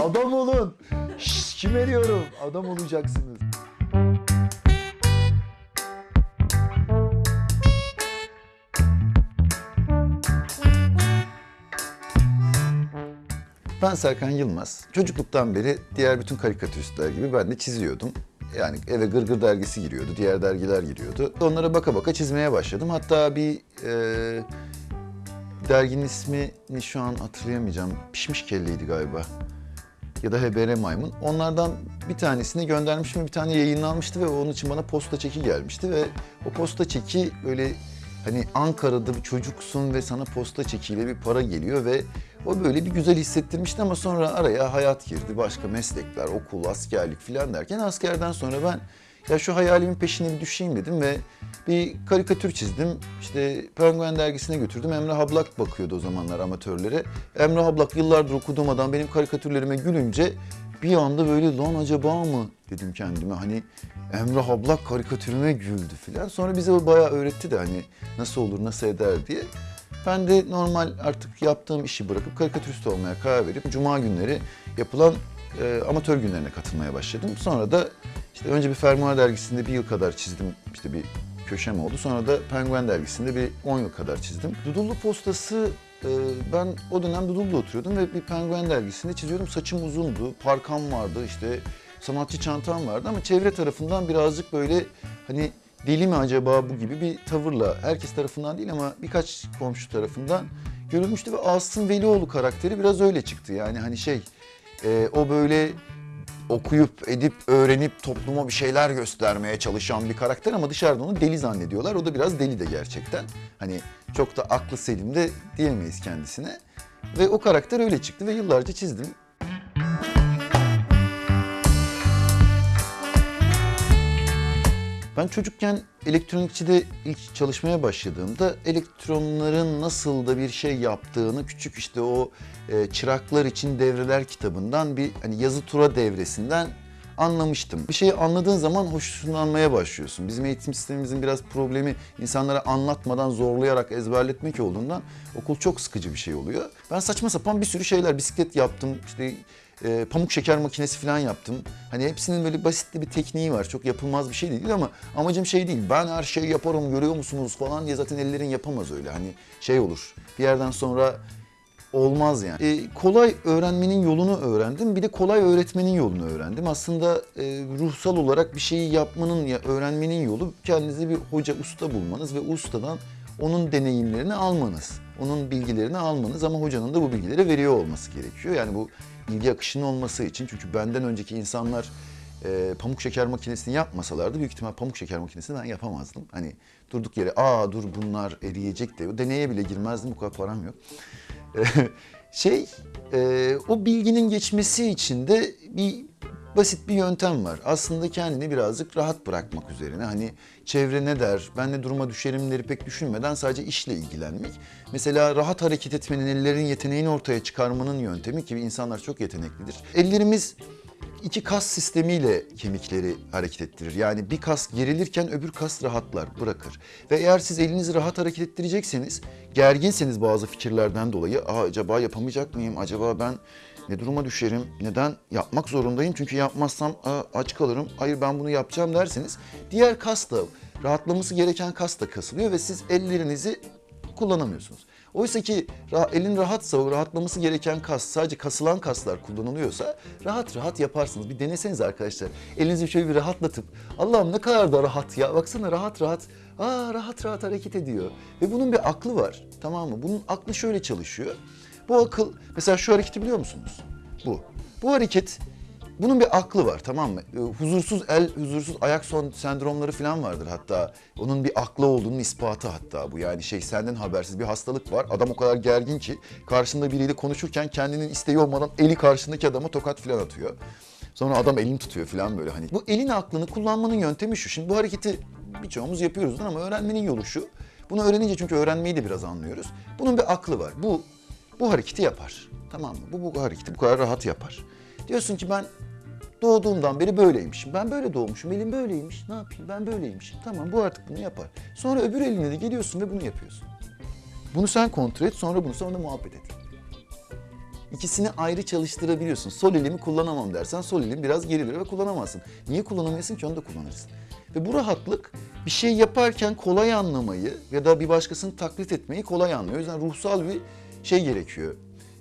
adam olun. Şşş, kime diyorum? Adam olacaksınız. Ben Serkan Yılmaz. Çocukluktan beri diğer bütün karikatüristler gibi ben de çiziyordum. Yani eve Gırgır dergisi giriyordu, diğer dergiler giriyordu. Onlara baka baka çizmeye başladım. Hatta bir e, derginin ismini şu an hatırlayamayacağım. Pişmiş kelleydi galiba. Ya da HBR Maymun. Onlardan bir tanesini göndermiştim bir tane yayınlanmıştı ve onun için bana posta çeki gelmişti ve o posta çeki böyle hani Ankara'da bir çocuksun ve sana posta çekiyle bir para geliyor ve o böyle bir güzel hissettirmişti ama sonra araya hayat girdi. Başka meslekler, okul, askerlik falan derken askerden sonra ben ya şu hayalimin peşine bir düşeyim dedim ve bir karikatür çizdim. İşte Penguen dergisine götürdüm. Emrah Ablak bakıyordu o zamanlar amatörlere. Emrah Ablak yıllardır okuduğum adam benim karikatürlerime gülünce bir anda böyle lan acaba mı dedim kendime. Hani Emrah Ablak karikatürüme güldü falan. Sonra bize bayağı öğretti de hani nasıl olur, nasıl eder diye. Ben de normal artık yaptığım işi bırakıp karikatürist olmaya karar verip cuma günleri yapılan e, amatör günlerine katılmaya başladım. Sonra da işte önce bir Fermuar dergisinde bir yıl kadar çizdim. İşte bir köşem oldu. Sonra da Penguen dergisinde bir 10 yıl kadar çizdim. Dudullu postası e, ben o dönem Dudullu'da oturuyordum ve bir Penguen dergisinde çiziyordum. Saçım uzundu, parkam vardı, işte sanatçı çantam vardı ama çevre tarafından birazcık böyle hani deli mi acaba bu gibi bir tavırla herkes tarafından değil ama birkaç komşu tarafından görülmüştü ve Asım Velioğlu karakteri biraz öyle çıktı. Yani hani şey e, o böyle okuyup edip öğrenip topluma bir şeyler göstermeye çalışan bir karakter ama dışarıda onu deli zannediyorlar. O da biraz deli de gerçekten. Hani çok da aklı selim de diyemeyiz kendisine. Ve o karakter öyle çıktı ve yıllarca çizdim. Ben çocukken elektronikçide ilk çalışmaya başladığımda elektronların nasıl da bir şey yaptığını küçük işte o e, çıraklar için devreler kitabından bir hani yazı tura devresinden anlamıştım. Bir şeyi anladığın zaman hoşlanmaya başlıyorsun. Bizim eğitim sistemimizin biraz problemi insanlara anlatmadan zorlayarak ezberletmek olduğundan okul çok sıkıcı bir şey oluyor. Ben saçma sapan bir sürü şeyler bisiklet yaptım. işte e, pamuk şeker makinesi falan yaptım. Hani hepsinin böyle basit de bir tekniği var. Çok yapılmaz bir şey değil ama amacım şey değil. Ben her şeyi yaparım görüyor musunuz falan diye zaten ellerin yapamaz öyle. Hani şey olur. Bir yerden sonra olmaz yani. E, kolay öğrenmenin yolunu öğrendim. Bir de kolay öğretmenin yolunu öğrendim. Aslında e, ruhsal olarak bir şeyi yapmanın ya öğrenmenin yolu kendinize bir hoca, usta bulmanız ve ustadan onun deneyimlerini almanız. Onun bilgilerini almanız ama hocanın da bu bilgileri veriyor olması gerekiyor. Yani bu bilgi akışının olması için. Çünkü benden önceki insanlar e, pamuk şeker makinesini yapmasalardı büyük ihtimal pamuk şeker makinesini ben yapamazdım. Hani durduk yere aa dur bunlar eriyecek de deneye bile girmezdim bu kadar param yok. şey e, o bilginin geçmesi için de bir basit bir yöntem var. Aslında kendini birazcık rahat bırakmak üzerine. Hani çevre ne der, ben ne duruma düşerimleri pek düşünmeden sadece işle ilgilenmek. Mesela rahat hareket etmenin, ellerin yeteneğini ortaya çıkarmanın yöntemi ki insanlar çok yeteneklidir. Ellerimiz iki kas sistemiyle kemikleri hareket ettirir. Yani bir kas gerilirken öbür kas rahatlar, bırakır. Ve eğer siz elinizi rahat hareket ettirecekseniz, gerginseniz bazı fikirlerden dolayı, acaba yapamayacak mıyım, acaba ben ne duruma düşerim, neden yapmak zorundayım çünkü yapmazsam aç kalırım, hayır ben bunu yapacağım derseniz, diğer kas da, rahatlaması gereken kas da kasılıyor ve siz ellerinizi kullanamıyorsunuz. Oysa ki elin rahatsa, rahatlaması gereken kas, sadece kasılan kaslar kullanılıyorsa rahat rahat yaparsınız. Bir deneseniz arkadaşlar. Elinizi şöyle bir rahatlatıp Allah'ım ne kadar da rahat ya. Baksana rahat rahat. Aa rahat rahat hareket ediyor. Ve bunun bir aklı var. Tamam mı? Bunun aklı şöyle çalışıyor. Bu akıl mesela şu hareketi biliyor musunuz? Bu. Bu hareket bunun bir aklı var tamam mı? Huzursuz el, huzursuz ayak son sendromları falan vardır hatta. Onun bir aklı olduğunun ispatı hatta bu. Yani şey senden habersiz bir hastalık var. Adam o kadar gergin ki karşında biriyle konuşurken kendinin isteği olmadan eli karşındaki adama tokat falan atıyor. Sonra adam elini tutuyor falan böyle hani. Bu elin aklını kullanmanın yöntemi şu. Şimdi bu hareketi birçoğumuz yapıyoruz ama öğrenmenin yolu şu. Bunu öğrenince çünkü öğrenmeyi de biraz anlıyoruz. Bunun bir aklı var. Bu bu hareketi yapar. Tamam mı? Bu bu hareketi bu kadar rahat yapar. Diyorsun ki ben Doğduğumdan beri böyleymişim. Ben böyle doğmuşum. Elim böyleymiş. Ne yapayım? Ben böyleymişim. Tamam bu artık bunu yapar. Sonra öbür eline de geliyorsun ve bunu yapıyorsun. Bunu sen kontrol et. Sonra bunu sonra muhabbet et. İkisini ayrı çalıştırabiliyorsun. Sol elimi kullanamam dersen sol elim biraz gerilir ve kullanamazsın. Niye kullanamıyorsun ki onu da kullanırsın. Ve bu rahatlık bir şey yaparken kolay anlamayı ya da bir başkasını taklit etmeyi kolay anlıyor. O yüzden ruhsal bir şey gerekiyor.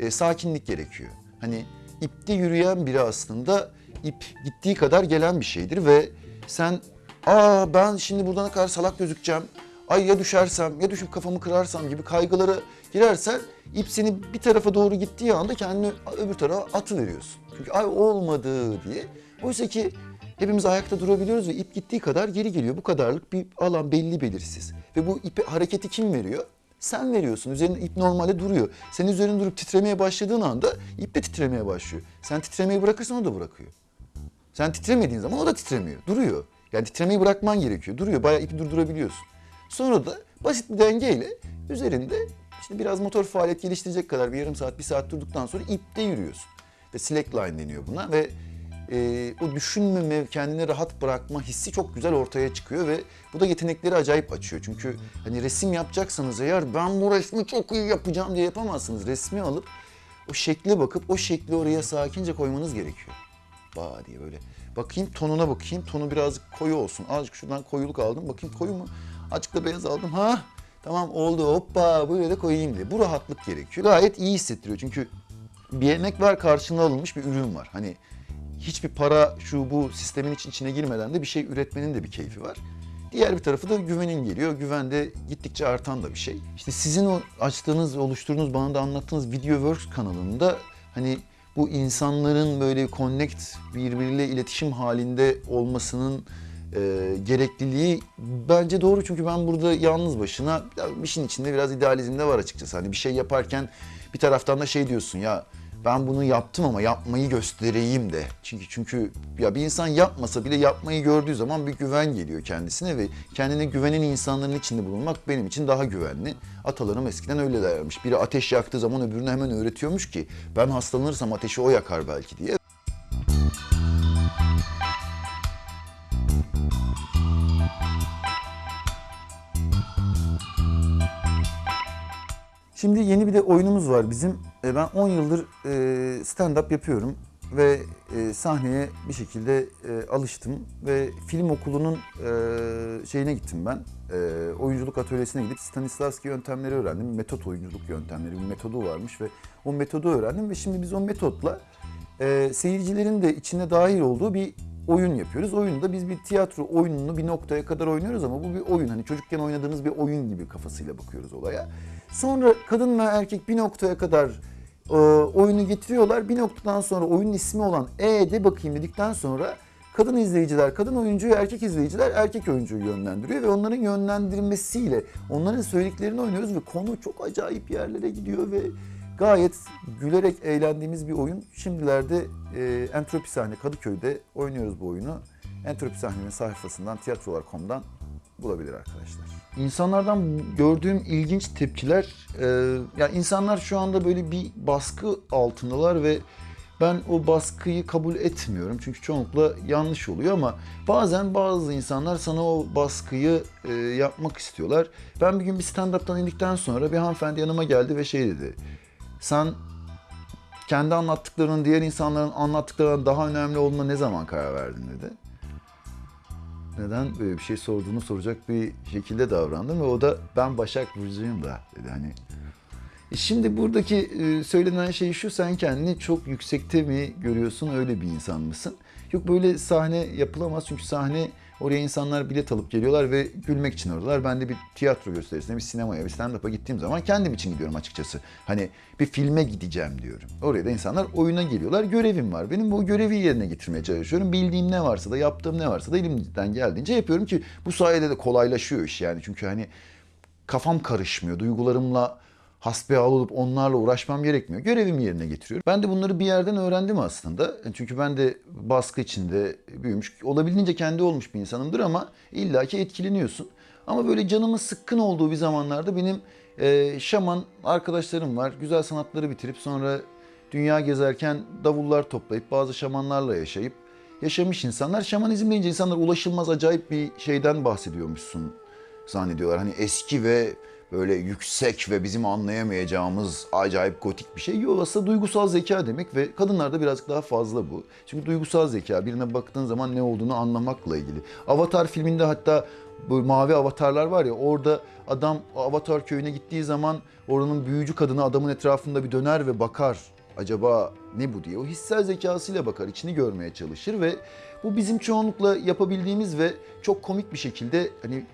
E, sakinlik gerekiyor. Hani ipte yürüyen biri aslında ip gittiği kadar gelen bir şeydir ve sen aa ben şimdi buradan kadar salak gözükeceğim. Ay ya düşersem ya düşüp kafamı kırarsam gibi kaygılara girersen ip seni bir tarafa doğru gittiği anda kendini öbür tarafa atı veriyorsun. Çünkü ay olmadı diye. Oysa ki hepimiz ayakta durabiliyoruz ve ip gittiği kadar geri geliyor. Bu kadarlık bir alan belli belirsiz. Ve bu ipe hareketi kim veriyor? Sen veriyorsun. Üzerinde ip normalde duruyor. Senin üzerinde durup titremeye başladığın anda ip de titremeye başlıyor. Sen titremeyi bırakırsan o da bırakıyor. Sen titremediğin zaman o da titremiyor. Duruyor. Yani titremeyi bırakman gerekiyor. Duruyor. Bayağı ipi durdurabiliyorsun. Sonra da basit bir dengeyle üzerinde işte biraz motor faaliyet geliştirecek kadar bir yarım saat, bir saat durduktan sonra ipte yürüyorsun. Ve slackline deniyor buna ve e, o düşünmeme, kendini rahat bırakma hissi çok güzel ortaya çıkıyor ve bu da yetenekleri acayip açıyor. Çünkü hani resim yapacaksanız eğer ben bu resmi çok iyi yapacağım diye yapamazsınız. Resmi alıp o şekle bakıp o şekli oraya sakince koymanız gerekiyor. Ba diye böyle. Bakayım tonuna bakayım. Tonu birazcık koyu olsun. Azıcık şuradan koyuluk aldım. Bakayım koyu mu? Azıcık da beyaz aldım. Ha tamam oldu hoppa böyle de koyayım diye. Bu rahatlık gerekiyor. Gayet iyi hissettiriyor. Çünkü bir emek var karşılığında alınmış bir ürün var. Hani hiçbir para şu bu sistemin için içine girmeden de bir şey üretmenin de bir keyfi var. Diğer bir tarafı da güvenin geliyor. Güven de gittikçe artan da bir şey. İşte sizin o açtığınız, oluşturduğunuz, bana da anlattığınız Videoworks kanalında hani bu insanların böyle connect birbiriyle iletişim halinde olmasının e, gerekliliği bence doğru çünkü ben burada yalnız başına işin içinde biraz idealizm de var açıkçası. Hani bir şey yaparken bir taraftan da şey diyorsun ya ben bunu yaptım ama yapmayı göstereyim de. Çünkü çünkü ya bir insan yapmasa bile yapmayı gördüğü zaman bir güven geliyor kendisine ve kendine güvenen insanların içinde bulunmak benim için daha güvenli. Atalarım eskiden öyle dermiş. Biri ateş yaktığı zaman öbürüne hemen öğretiyormuş ki ben hastalanırsam ateşi o yakar belki diye. Şimdi yeni bir de oyunumuz var bizim. E, Ben 10 yıldır e, stand-up yapıyorum ve e, sahneye bir şekilde e, alıştım ve film okulunun şeyine gittim ben. Oyunculuk atölyesine gidip Stanislavski yöntemleri öğrendim. Metot oyunculuk yöntemleri bir metodu varmış ve o metodu öğrendim ve şimdi biz o metotla seyircilerin de içine dahil olduğu bir oyun yapıyoruz. Oyunda biz bir tiyatro oyununu bir noktaya kadar oynuyoruz ama bu bir oyun. Hani çocukken oynadığımız bir oyun gibi kafasıyla bakıyoruz olaya. Sonra kadın ve erkek bir noktaya kadar e, oyunu getiriyorlar. Bir noktadan sonra oyunun ismi olan E de bakayım dedikten sonra kadın izleyiciler kadın oyuncuyu, erkek izleyiciler erkek oyuncuyu yönlendiriyor ve onların yönlendirmesiyle onların söylediklerini oynuyoruz ve konu çok acayip yerlere gidiyor ve gayet gülerek eğlendiğimiz bir oyun. Şimdilerde e, Entropi Sahne Kadıköy'de oynuyoruz bu oyunu. Entropi Sahne'nin sayfasından, tiyatrolar.com'dan bulabilir arkadaşlar. İnsanlardan gördüğüm ilginç tepkiler, e, ya insanlar şu anda böyle bir baskı altındalar ve ben o baskıyı kabul etmiyorum çünkü çoğunlukla yanlış oluyor ama bazen bazı insanlar sana o baskıyı e, yapmak istiyorlar. Ben bir gün bir stand-up'tan indikten sonra bir hanımefendi yanıma geldi ve şey dedi. Sen kendi anlattıklarının diğer insanların anlattıklarından daha önemli olduğuna ne zaman karar verdin dedi neden böyle bir şey sorduğunu soracak bir şekilde davrandım ve o da ben Başak Burcu'yum da dedi hani. E Şimdi buradaki e, söylenen şey şu sen kendini çok yüksekte mi görüyorsun öyle bir insan mısın? Yok böyle sahne yapılamaz çünkü sahne oraya insanlar bilet alıp geliyorlar ve gülmek için oradalar. Ben de bir tiyatro gösterisine, bir sinemaya, bir stand-up'a gittiğim zaman kendim için gidiyorum açıkçası. Hani bir filme gideceğim diyorum. Oraya da insanlar oyuna geliyorlar. Görevim var. Benim bu görevi yerine getirmeye çalışıyorum. Bildiğim ne varsa da, yaptığım ne varsa da elimden geldiğince yapıyorum ki bu sayede de kolaylaşıyor iş yani. Çünkü hani kafam karışmıyor. Duygularımla hasbihal olup onlarla uğraşmam gerekmiyor. Görevimi yerine getiriyorum. Ben de bunları bir yerden öğrendim aslında. Çünkü ben de baskı içinde büyümüş, olabildiğince kendi olmuş bir insanımdır ama illaki etkileniyorsun. Ama böyle canımın sıkkın olduğu bir zamanlarda benim e, şaman arkadaşlarım var. Güzel sanatları bitirip sonra dünya gezerken davullar toplayıp bazı şamanlarla yaşayıp yaşamış insanlar. Şamanizm deyince insanlar ulaşılmaz acayip bir şeyden bahsediyormuşsun zannediyorlar. Hani eski ve böyle yüksek ve bizim anlayamayacağımız acayip gotik bir şey. Yok aslında duygusal zeka demek ve kadınlarda birazcık daha fazla bu. Çünkü duygusal zeka birine baktığın zaman ne olduğunu anlamakla ilgili. Avatar filminde hatta bu mavi avatarlar var ya orada adam avatar köyüne gittiği zaman oranın büyücü kadını adamın etrafında bir döner ve bakar. Acaba ne bu diye. O hissel zekasıyla bakar, içini görmeye çalışır ve bu bizim çoğunlukla yapabildiğimiz ve çok komik bir şekilde hani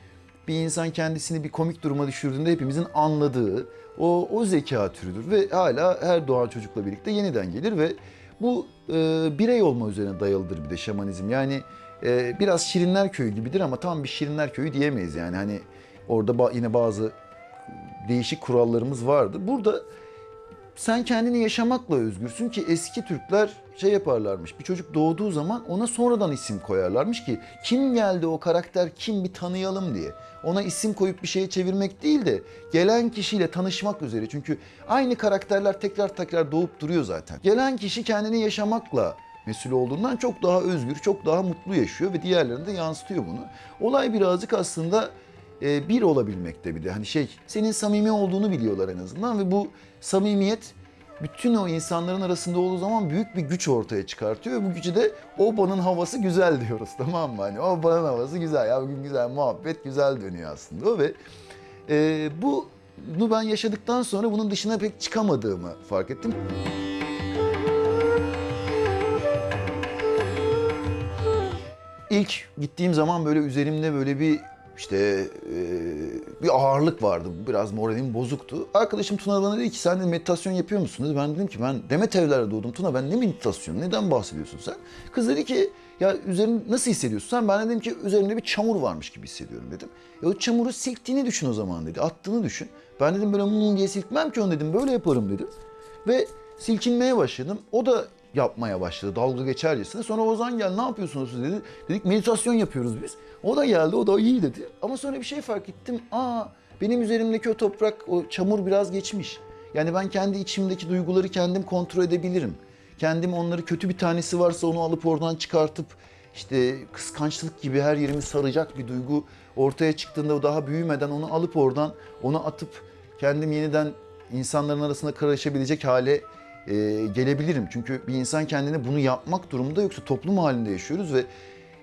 bir insan kendisini bir komik duruma düşürdüğünde hepimizin anladığı o, o zeka türüdür ve hala her doğan çocukla birlikte yeniden gelir ve bu e, birey olma üzerine dayalıdır bir de şamanizm. Yani e, biraz Şirinler Köyü gibidir ama tam bir Şirinler Köyü diyemeyiz yani hani orada ba- yine bazı değişik kurallarımız vardır. Burada sen kendini yaşamakla özgürsün ki eski Türkler şey yaparlarmış. Bir çocuk doğduğu zaman ona sonradan isim koyarlarmış ki kim geldi o karakter kim bir tanıyalım diye. Ona isim koyup bir şeye çevirmek değil de gelen kişiyle tanışmak üzere. Çünkü aynı karakterler tekrar tekrar doğup duruyor zaten. Gelen kişi kendini yaşamakla mesul olduğundan çok daha özgür, çok daha mutlu yaşıyor ve diğerlerine de yansıtıyor bunu. Olay birazcık aslında e, bir olabilmekte bir de. Hani şey senin samimi olduğunu biliyorlar en azından ve bu samimiyet bütün o insanların arasında olduğu zaman büyük bir güç ortaya çıkartıyor. Ve bu gücü de obanın havası güzel diyoruz tamam mı? Hani obanın havası güzel ya bugün güzel muhabbet güzel dönüyor aslında ve e, bunu ben yaşadıktan sonra bunun dışına pek çıkamadığımı fark ettim. İlk gittiğim zaman böyle üzerimde böyle bir işte e, bir ağırlık vardı. Biraz moralim bozuktu. Arkadaşım Tuna bana dedi ki sen meditasyon yapıyor musun dedi. Ben dedim ki ben Demet evlerde doğdum Tuna ben ne meditasyon neden bahsediyorsun sen? Kız dedi ki ya üzerin nasıl hissediyorsun sen? Ben de dedim ki üzerimde bir çamur varmış gibi hissediyorum dedim. E o çamuru silktiğini düşün o zaman dedi. Attığını düşün. Ben dedim böyle mum diye silkmem ki onu dedim. Böyle yaparım dedim. Ve silkinmeye başladım. O da yapmaya başladı dalga geçercesine. Sonra Ozan gel ne yapıyorsunuz siz dedi. Dedik meditasyon yapıyoruz biz. O da geldi o da iyi dedi. Ama sonra bir şey fark ettim. Aa benim üzerimdeki o toprak o çamur biraz geçmiş. Yani ben kendi içimdeki duyguları kendim kontrol edebilirim. Kendim onları kötü bir tanesi varsa onu alıp oradan çıkartıp işte kıskançlık gibi her yerimi saracak bir duygu ortaya çıktığında daha büyümeden onu alıp oradan onu atıp kendim yeniden insanların arasında karışabilecek hale e, gelebilirim. Çünkü bir insan kendine bunu yapmak durumunda yoksa toplum halinde yaşıyoruz ve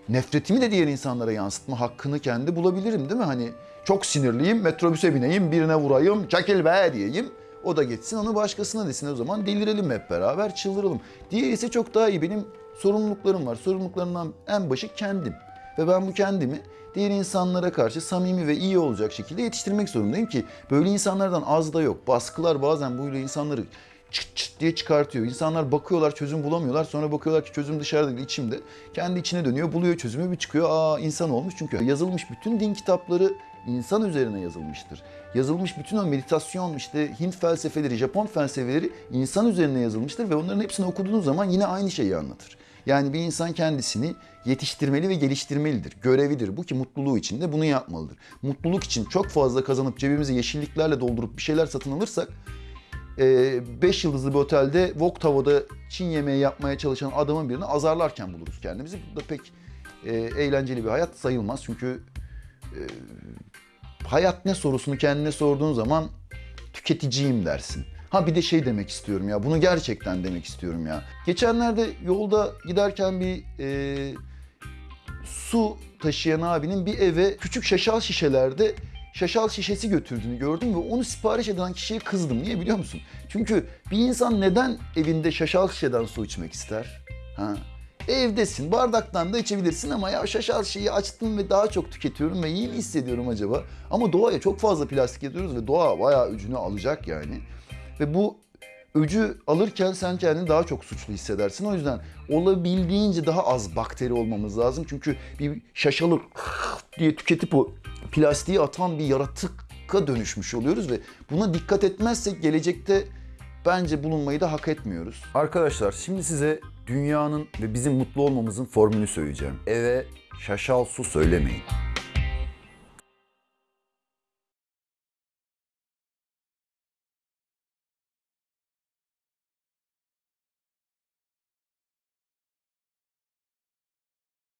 nefretimi de diğer insanlara yansıtma hakkını kendi bulabilirim değil mi? Hani çok sinirliyim, metrobüse bineyim, birine vurayım, çekil be diyeyim. O da geçsin, onu başkasına desin. O zaman delirelim hep beraber, çıldıralım. Diğeri ise çok daha iyi. Benim sorumluluklarım var. Sorumluluklarımdan en başı kendim. Ve ben bu kendimi diğer insanlara karşı samimi ve iyi olacak şekilde yetiştirmek zorundayım ki böyle insanlardan az da yok. Baskılar bazen böyle insanları çıt çıt diye çıkartıyor. İnsanlar bakıyorlar çözüm bulamıyorlar. Sonra bakıyorlar ki çözüm dışarıda değil içimde. Kendi içine dönüyor buluyor çözümü bir çıkıyor. Aa insan olmuş çünkü yazılmış bütün din kitapları insan üzerine yazılmıştır. Yazılmış bütün o meditasyon işte Hint felsefeleri, Japon felsefeleri insan üzerine yazılmıştır ve onların hepsini okuduğunuz zaman yine aynı şeyi anlatır. Yani bir insan kendisini yetiştirmeli ve geliştirmelidir. Görevidir bu ki mutluluğu için de bunu yapmalıdır. Mutluluk için çok fazla kazanıp cebimizi yeşilliklerle doldurup bir şeyler satın alırsak 5 yıldızlı bir otelde wok tavada Çin yemeği yapmaya çalışan adamın birini azarlarken buluruz kendimizi. Bu da pek e, eğlenceli bir hayat sayılmaz. Çünkü e, hayat ne sorusunu kendine sorduğun zaman tüketiciyim dersin. Ha bir de şey demek istiyorum ya, bunu gerçekten demek istiyorum ya. Geçenlerde yolda giderken bir e, su taşıyan abinin bir eve küçük şaşal şişelerde şaşal şişesi götürdüğünü gördüm ve onu sipariş eden kişiye kızdım. Niye biliyor musun? Çünkü bir insan neden evinde şaşal şişeden su içmek ister? Ha? Evdesin, bardaktan da içebilirsin ama ya şaşal şişeyi açtım ve daha çok tüketiyorum ve iyi mi hissediyorum acaba? Ama doğaya çok fazla plastik ediyoruz ve doğa bayağı öcünü alacak yani. Ve bu öcü alırken sen kendini daha çok suçlu hissedersin. O yüzden olabildiğince daha az bakteri olmamız lazım. Çünkü bir şaşalı diye tüketip o plastiği atan bir yaratıka dönüşmüş oluyoruz ve buna dikkat etmezsek gelecekte bence bulunmayı da hak etmiyoruz. Arkadaşlar şimdi size dünyanın ve bizim mutlu olmamızın formülünü söyleyeceğim. Eve şaşal su söylemeyin.